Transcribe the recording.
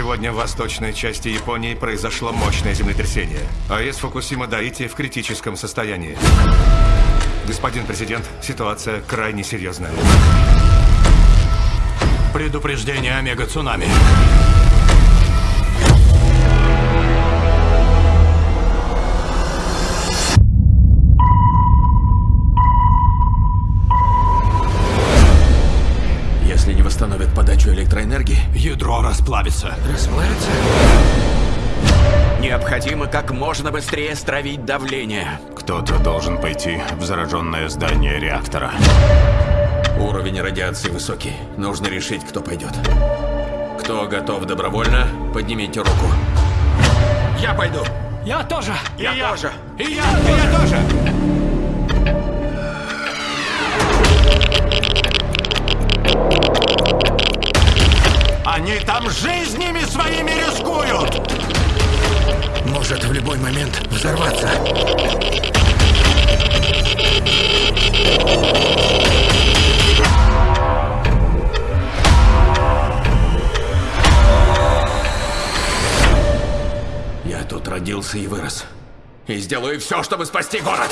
Сегодня в восточной части Японии произошло мощное землетрясение. АЭС Фукусима Даити в критическом состоянии. Господин президент, ситуация крайне серьезная. Предупреждение омега-цунами. Восстановят подачу электроэнергии, ядро расплавится. Расплавится? Необходимо как можно быстрее стравить давление. Кто-то должен пойти в зараженное здание реактора. Уровень радиации высокий. Нужно решить, кто пойдет. Кто готов добровольно, поднимите руку. Я пойду. Я тоже! Я, тоже. И я, и я тоже! Там жизнями своими рискуют! Может в любой момент взорваться. Я тут родился и вырос. И сделаю все, чтобы спасти город.